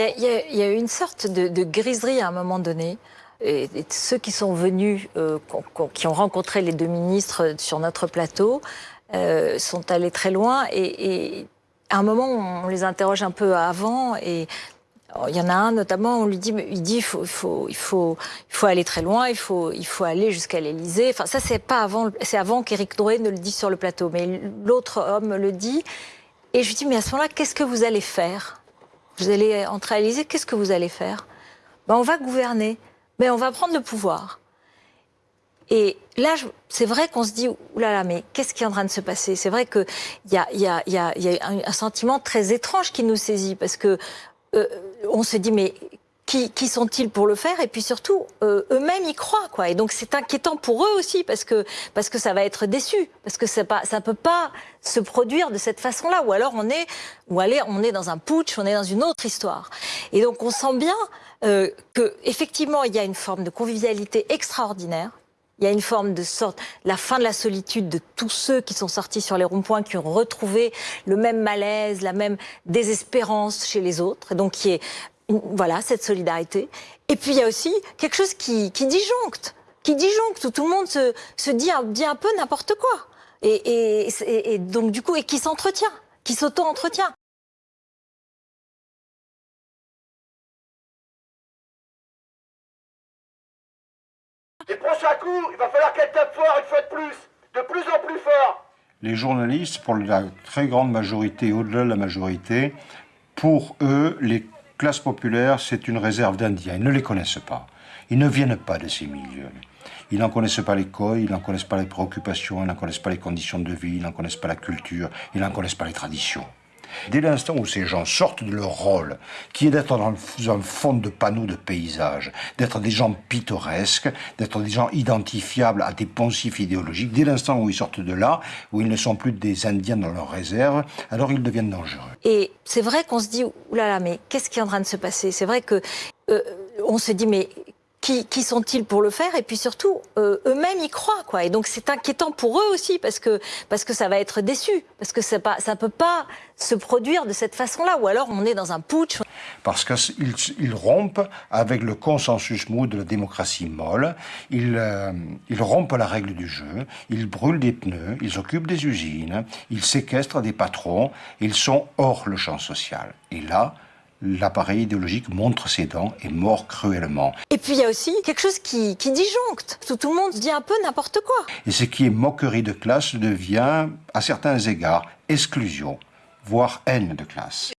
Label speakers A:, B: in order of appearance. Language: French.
A: Il y, a, il y a eu une sorte de, griserie à un moment donné. Et, ceux qui sont venus, euh, qui ont rencontré les deux ministres sur notre plateau, euh, sont allés très loin. Et, et, à un moment, on les interroge un peu avant. Et il y en a un notamment, on lui dit, il dit, il faut, il faut, il faut, il faut aller très loin, il faut, il faut aller jusqu'à l'Élysée. Enfin, ça, c'est pas avant, c'est avant qu'Éric Drouet ne le dise sur le plateau, mais l'autre homme le dit. Et je lui dis, mais à ce moment-là, qu'est-ce que vous allez faire? Vous allez entrer à l'Élysée, qu'est-ce que vous allez faire? Ben, On va gouverner, mais on va prendre le pouvoir. Et là, c'est vrai qu'on se dit, oulala, mais qu'est-ce qui est en train de se passer? C'est vrai qu'il y a, y, a, y, y a, un sentiment très étrange qui nous saisit, parce que euh, on se dit, mais qui, qui sont-ils pour le faire? Et puis surtout, euh, eux-mêmes y croient, quoi. Et donc c'est inquiétant pour eux aussi parce que parce que ça va être déçu, parce que ça pas ça peut pas se produire de cette façon-là. Ou alors on est ou aller on est dans un putsch, on est dans une autre histoire. Et donc on sent bien euh, que effectivement il y a une forme de convivialité extraordinaire. Il y a une forme de sorte, la fin de la solitude de tous ceux qui sont sortis sur les ronds-points, qui ont retrouvé le même malaise, la même désespérance chez les autres, et donc qui est voilà, cette solidarité. Et puis il y a aussi quelque chose qui, qui disjoncte, qui disjoncte, où tout le monde se, se dit, un, dit un peu n'importe quoi. Et, et, et, donc du coup, et qui s'entretient, qui s'auto-entretient.
B: Les prochains coups, il va falloir qu'elle tape fort une fois de plus, de plus en plus fort.
C: Les journalistes, pour la très grande majorité, au-delà de la majorité, pour eux, les classe populaire, c'est une réserve d'Indiens. Ils ne les connaissent pas. Ils ne viennent pas de ces milieux. Ils n'en connaissent pas les codes, ils n'en connaissent pas les préoccupations, ils n'en connaissent pas les conditions de vie, ils n'en connaissent pas la culture, ils n'en connaissent pas les traditions. Dès l'instant où ces gens sortent de leur rôle, qui est d'être dans un fond de panneaux de paysage, d'être des gens pittoresques, d'être des gens identifiables à des poncifs idéologiques, dès l'instant où ils sortent de là, où ils ne sont plus des Indiens dans leur réserve, alors ils deviennent dangereux.
A: Et c'est vrai qu'on se dit, oulala, mais qu'est-ce qui est en train de se passer? C'est vrai que euh, on se dit, mais qui, sont-ils pour le faire? Et puis surtout, euh, eux-mêmes y croient, quoi. Et donc c'est inquiétant pour eux aussi parce que parce que ça va être déçu, parce que ça pas ça peut pas se produire de cette façon-là. Ou alors on est dans un putsch.
C: Parce qu'ils ils rompent avec le consensus mou de la démocratie molle. Euh, ils rompent la règle du jeu. Ils brûlent des pneus. Ils occupent des usines. Ils séquestrent des patrons. Ils sont hors le champ social. Et là, l'appareil idéologique montre ses dents et mord cruellement.
A: Et puis il y a aussi quelque chose qui, qui disjoncte. Tout, tout le monde dit un peu n'importe quoi.
C: Et ce qui est moquerie de classe devient, à certains égards, exclusion, voire haine de classe.